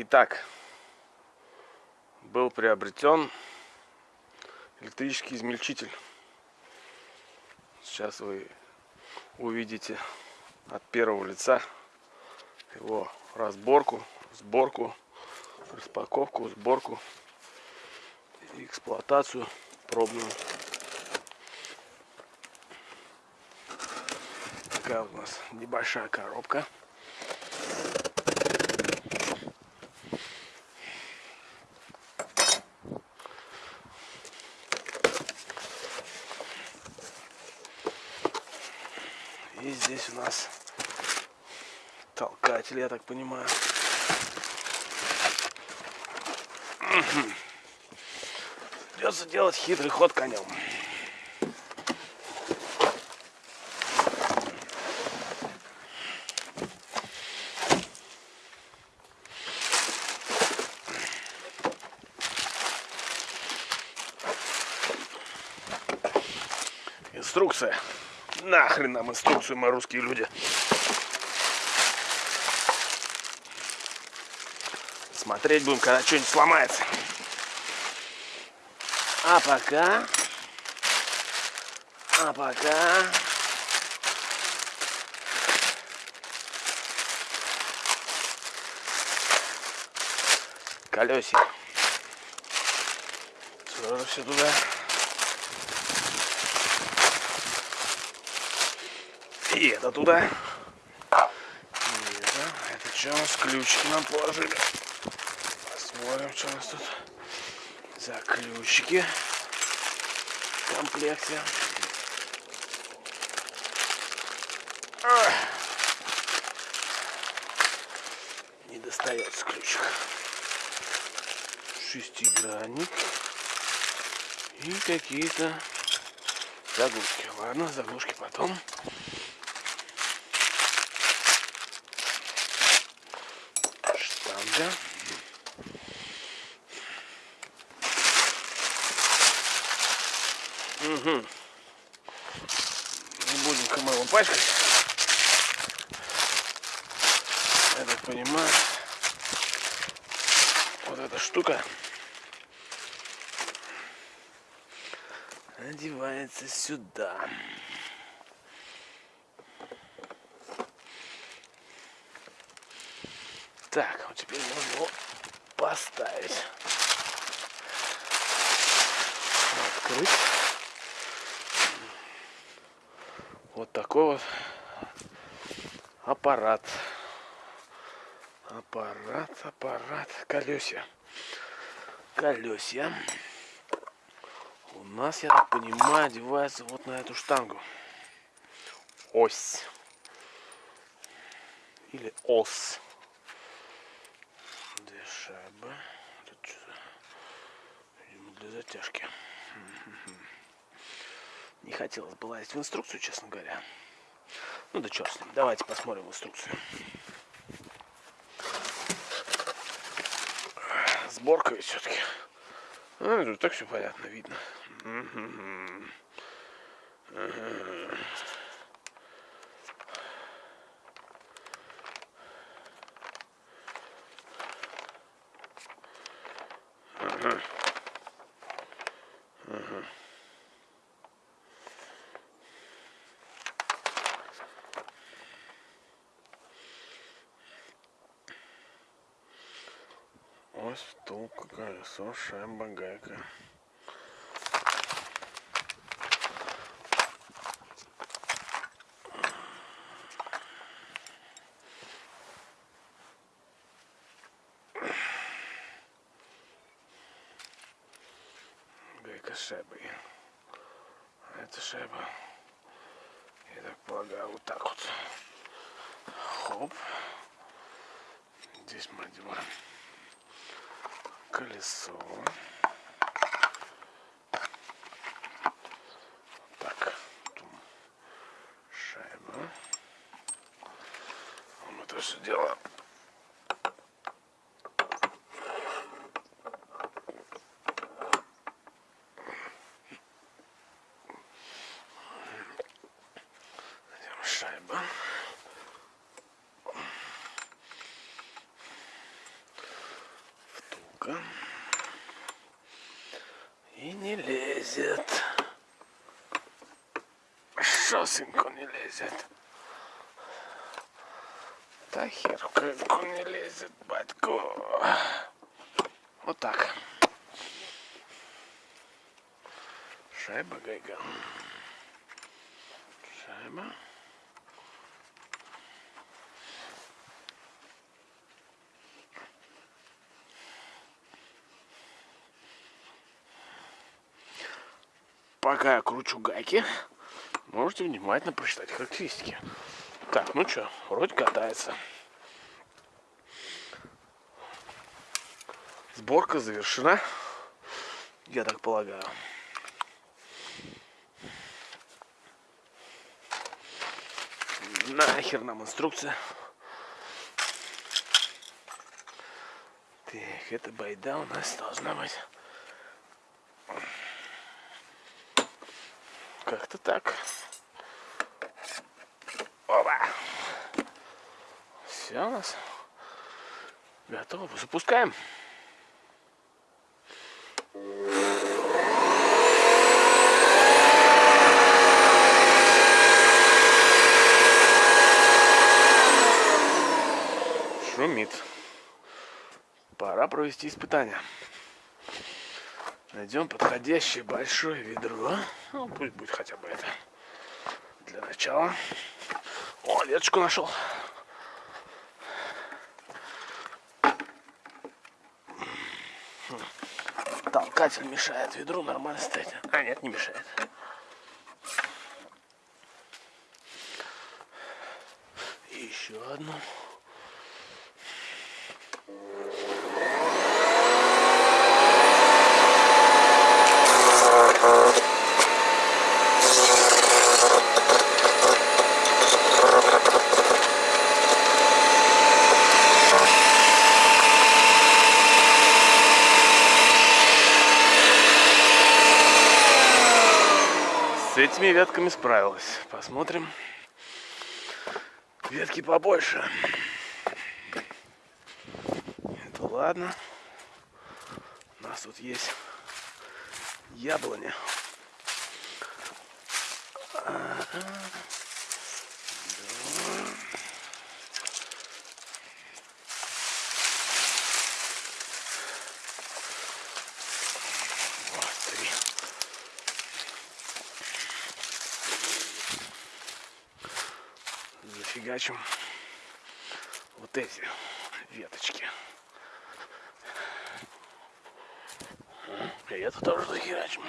Итак, был приобретен электрический измельчитель. Сейчас вы увидите от первого лица его разборку, сборку, распаковку, сборку, эксплуатацию пробную. Такая у нас небольшая коробка. И здесь у нас толкатель, я так понимаю. Придется делать хитрый ход конем. Инструкция. Нахрен нам инструкцию, мы русские люди. Смотреть будем, когда что-нибудь сломается. А пока... А пока... Колесик. Сразу все туда. И это туда. Это, это что у нас? Ключики нам положили. Посмотрим, что у нас тут за ключики в комплекте. Не достается ключик. Шестигранник. И какие-то заглушки. Ладно, заглушки потом. Штанга. Угу. Не будем мы пачкать. Я так понимаю, вот эта штука одевается сюда. Так, теперь можно его поставить. Открыть. Вот такой вот аппарат. Аппарат, аппарат, колесья. Колесья. У нас, я так понимаю, одевается вот на эту штангу. Ось. Или ос. Две шайбы. Тут что-то, видимо, для затяжки. Не хотелось бы лазить в инструкцию, честно говоря. Ну да черт с ним. Давайте посмотрим инструкцию. Сборка ведь все-таки. Тут так все понятно, видно. Ось втулка, колесо, шайба, гайка. Гайка с шайбой. А это шайба, я так полагаю, вот так вот. Хоп. Здесь мы одеваем колесо. Так, шайба. Мы это все дело шайба. Ну-ка. И не лезет. Шосеньку не лезет. Да хер не лезет, батько. Вот так. Шайба гайга. Шайба. Пока я кручу гайки, можете внимательно прочитать характеристики. Так, ну что, вроде катается. Сборка завершена, я так полагаю. Нахер нам инструкция. Так, эта байда у нас должна быть. Как-то так. Опа. Все у нас готово. Запускаем. Шумит. Пора провести испытание. Найдем подходящее большое ведро. Ну, пусть будет хотя бы это. Для начала. О, веточку нашел. Толкатель мешает ведру нормально стоять. А, нет, не мешает. И еще одну. С этими ветками справилась. Посмотрим. Ветки побольше. Это ладно. У нас тут есть яблоня. зафигачим вот эти веточки. Это тоже захерачим.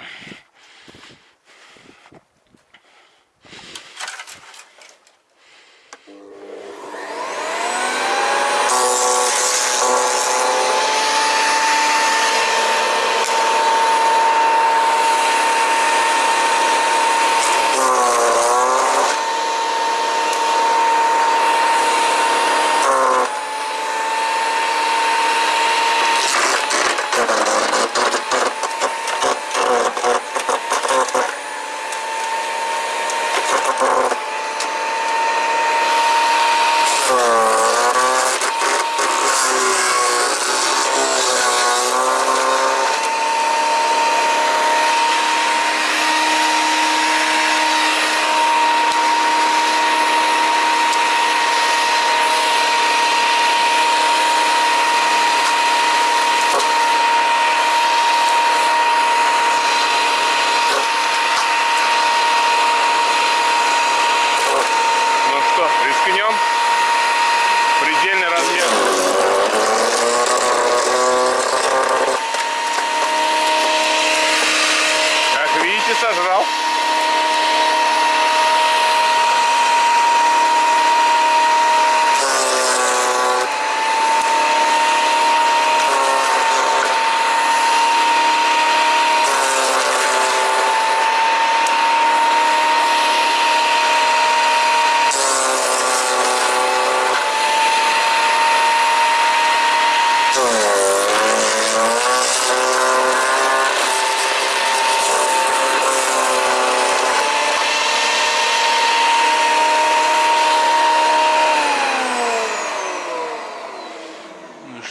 says it all.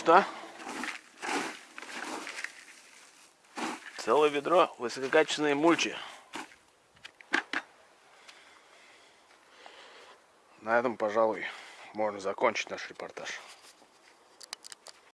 Высота. Целое ведро высококачественной мульчи. На этом, пожалуй, можно закончить наш репортаж.